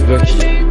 jest.